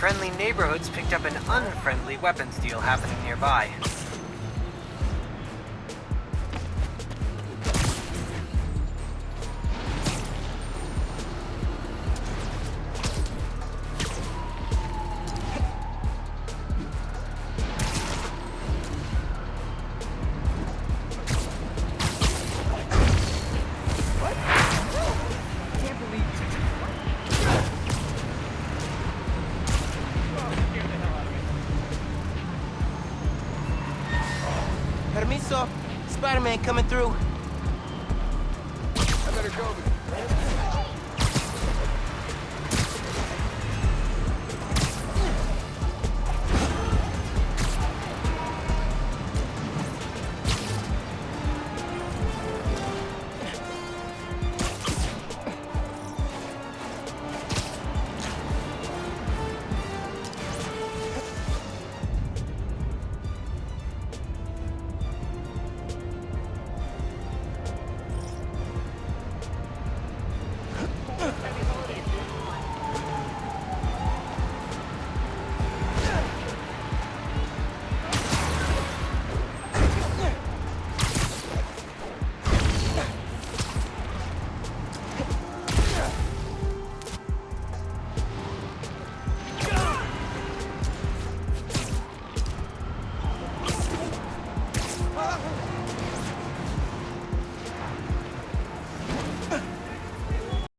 Friendly neighborhoods picked up an unfriendly weapons deal happening nearby. Permiso. Spider-Man coming through. I better go.